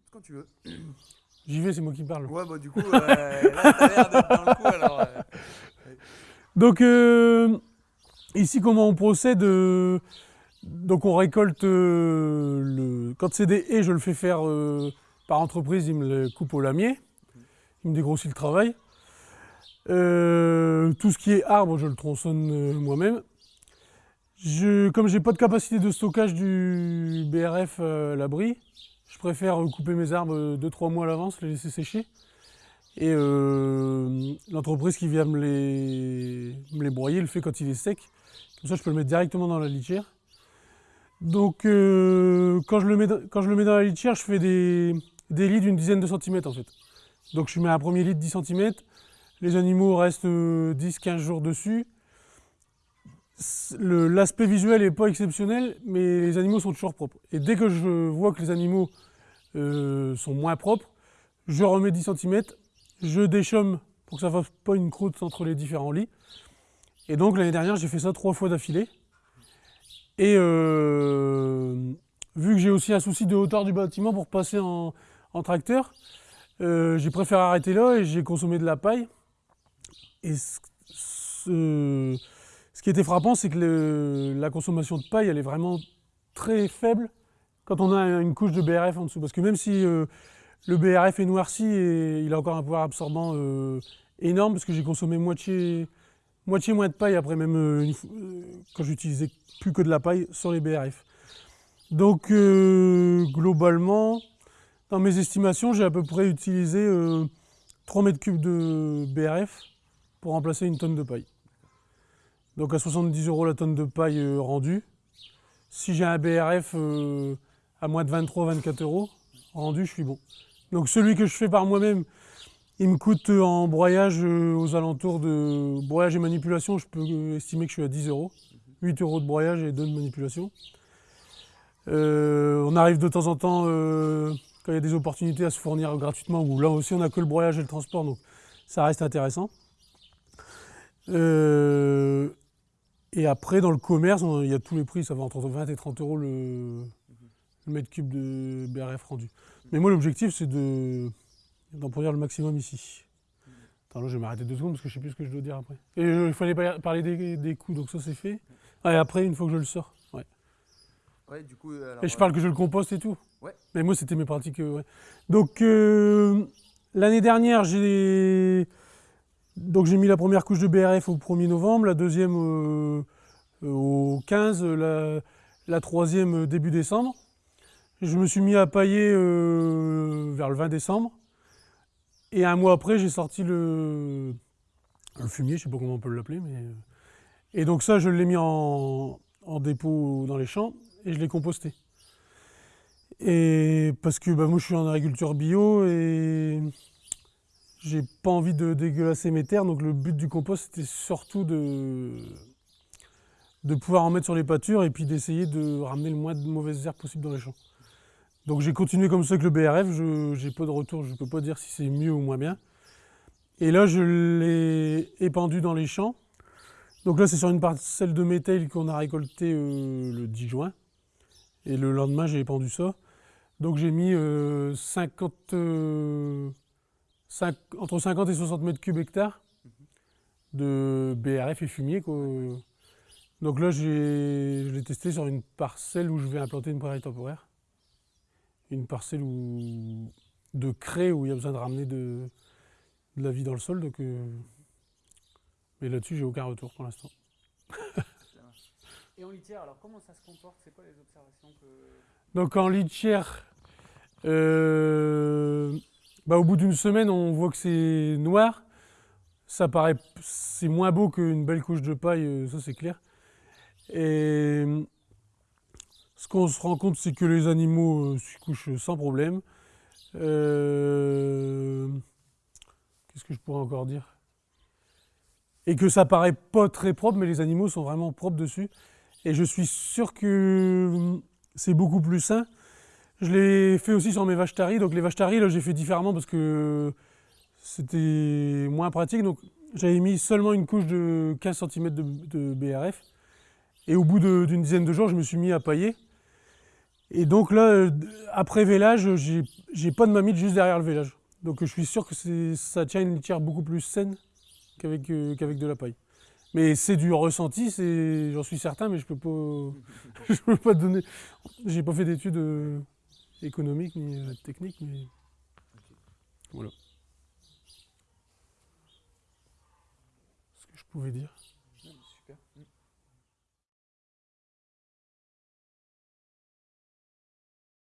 écoute, quand tu veux. J'y vais, c'est moi qui parle. Ouais, bah du coup, euh, là, t'as l'air d'être dans le coup, alors... euh, Donc euh, ici comment on procède Donc on récolte le quand c'est des haies, je le fais faire par entreprise, il me le coupe au lamier, il me dégrossit le travail. Tout ce qui est arbre, je le tronçonne moi-même. Je, comme j'ai pas de capacité de stockage du BRF à l'abri, je préfère euh, couper mes arbres 2-3 mois à l'avance, les laisser sécher. Et euh, l'entreprise qui vient me les, me les broyer le fait quand il est sec. Comme ça, je peux le mettre directement dans la litière. Donc, euh, quand, je le mets, quand je le mets dans la litière, je fais des, des lits d'une dizaine de centimètres en fait. Donc, je mets un premier lit de 10 cm. Les animaux restent 10-15 jours dessus. L'aspect visuel n'est pas exceptionnel, mais les animaux sont toujours propres. Et dès que je vois que les animaux euh, sont moins propres, je remets 10 cm, je déchaume pour que ça fasse pas une croûte entre les différents lits. Et donc l'année dernière, j'ai fait ça trois fois d'affilée. Et euh, vu que j'ai aussi un souci de hauteur du bâtiment pour passer en, en tracteur, euh, j'ai préféré arrêter là et j'ai consommé de la paille. Et ce, ce- qui était frappant, c'est que la consommation de paille, elle est vraiment très faible quand on a une couche de BRF en dessous. Parce que même si euh, le BRF est noirci et il a encore un pouvoir absorbant euh, énorme, parce que j'ai consommé moitié, moins de paille après même euh, quand j'utilisais plus que de la paille sur les BRF. Donc globalement, dans mes estimations, j'ai à peu près utilisé euh, 3 mètres cubes de BRF pour remplacer une tonne de paille. Donc à 70 euros la tonne de paille euh, rendue. Si j'ai un BRF euh, à moins de 23-24 euros rendu, je suis bon. Donc celui que je fais par moi-même, il me coûte euh, en broyage aux alentours de broyage et manipulation, je peux estimer que je suis à 10 euros. 8 euros de broyage et 2 de manipulation. On arrive de temps en temps, quand il y a des opportunités, à se fournir gratuitement, là aussi on n'a que le broyage et le transport, donc ça reste intéressant. Et après, dans le commerce, on- il y a tous les prix, ça va entre 20 et 30 euros le, le mètre cube de BRF rendu. Mais moi, l'objectif, c'est de, d'en produire le maximum ici. Attends, là, je vais m'arrêter deux secondes parce que je sais plus ce que je dois dire après. Et euh, il fallait parler des, des coûts, donc ça, c'est fait. Ah, et après, une fois que je le sors. Ouais. Ouais, du coup, alors, Et je parle que je le composte et tout. Ouais. Mais moi, c'était mes pratiques. euh, ouais. Donc, euh, l'année dernière, j'ai donc j'ai mis la première couche de BRF au 1er novembre, la deuxième euh, euh, au 15, la, troisième euh, début décembre. Je me suis mis à pailler vers le 20 décembre. Et un mois après, j'ai sorti le, fumier, je sais pas comment on peut l'appeler. mais Et donc ça, je l'ai mis en, en dépôt dans les champs et je l'ai composté. Et parce que bah, moi je suis en agriculture bio et j'ai pas envie de dégueulasser mes terres, donc le but du compost c'était surtout de, de pouvoir en mettre sur les pâtures et puis d'essayer de ramener le moins de mauvaises herbes possible dans les champs. Donc j'ai continué comme ça avec le BRF, je j'ai pas de retour, je peux pas dire si c'est mieux ou moins bien. Et là je l'ai épandu dans les champs. Donc là c'est sur une parcelle de métal qu'on a récolté euh, le 10 juin. Et le lendemain, j'ai épandu ça. Donc j'ai mis euh, 50, euh, entre 50 et 60 mètres cubes hectares de BRF et fumier. quoi. Donc là, j'ai- je l'ai testé sur une parcelle où je vais implanter une prairie temporaire. Une parcelle où, de craie où il y a besoin de ramener de, de la vie dans le sol. Donc, euh, mais là-dessus, j'ai aucun retour pour l'instant. Et en litière, alors comment ça se comporte? C'est quoi les observations que... Donc en litière, euh, bah, au bout d'une semaine, on voit que c'est noir. Ça paraît, c'est moins beau qu'une belle couche de paille, euh, ça c'est clair. Et ce qu'on se rend compte, c'est que les animaux euh, s'y couchent sans problème. Euh, Qu'est-ce que je pourrais encore dire? Et que ça paraît pas très propre, mais les animaux sont vraiment propres dessus. Et je suis sûr que c'est beaucoup plus sain. Je l'ai fait aussi sur mes vaches taries. Donc les vaches taries, là, j'ai fait différemment parce que c'était moins pratique. Donc j'avais mis seulement une couche de 15 cm de, BRF. Et au bout d'une dizaine de jours, je me suis mis à pailler. Et donc là, après vélage, j'ai pas de mamite juste derrière le vélage. Donc je suis sûr que ça tient une litière beaucoup plus saine qu'avec euh, de la paille. Mais c'est du ressenti, j'en suis certain, mais je peux pas, je peux pas donner. J'ai pas fait d'études euh, économiques ni euh, techniques, mais voilà. Ce que je pouvais dire. Super.